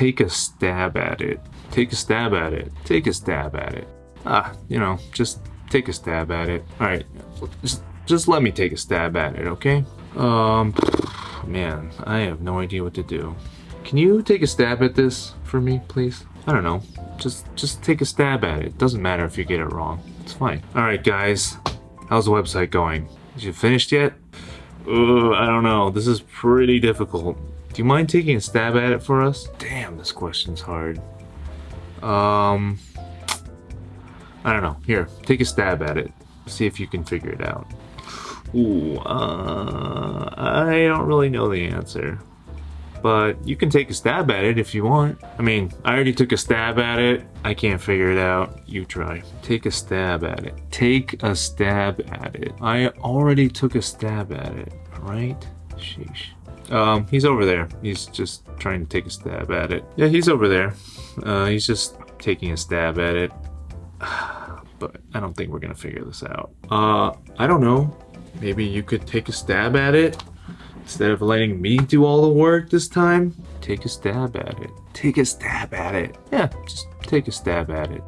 take a stab at it. Take a stab at it. Take a stab at it. Ah, you know, just take a stab at it. All right, just, just let me take a stab at it, okay? Um, man, I have no idea what to do. Can you take a stab at this for me, please? I don't know. Just, just take a stab at it. Doesn't matter if you get it wrong. It's fine. All right, guys. How's the website going? Is you finished yet? Ugh, I don't know. This is pretty difficult. Do you mind taking a stab at it for us? Damn, this question's hard. Um, I don't know. Here, take a stab at it. See if you can figure it out. Ooh, uh, I don't really know the answer. But you can take a stab at it if you want. I mean, I already took a stab at it. I can't figure it out. You try. Take a stab at it. Take a stab at it. I already took a stab at it, right? Sheesh. Um, he's over there. He's just trying to take a stab at it. Yeah, he's over there. Uh, he's just taking a stab at it. But I don't think we're gonna figure this out. Uh, I don't know. Maybe you could take a stab at it instead of letting me do all the work this time. Take a stab at it. Take a stab at it. Yeah, just take a stab at it.